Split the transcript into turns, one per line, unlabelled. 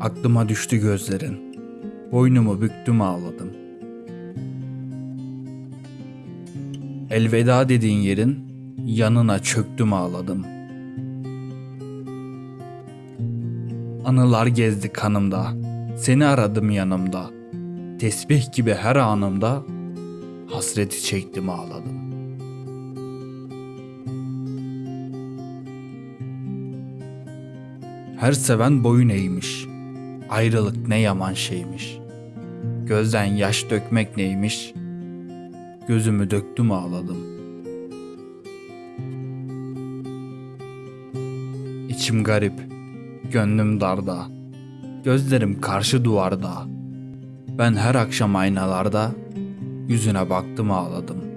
Aklıma düştü gözlerin. Boynumu büktüm ağladım. Elveda dediğin yerin yanına çöktüm ağladım. Anılar gezdi kanımda. Seni aradım yanımda. Tesbih gibi her anımda hasreti çektim ağladım. Her seven boyun eğmiş. Ayrılık ne yaman şeymiş. Gözden yaş dökmek neymiş? Gözümü döktüm ağladım. İçim garip, gönlüm darda. Gözlerim karşı duvarda. Ben her akşam aynalarda yüzüne baktım ağladım.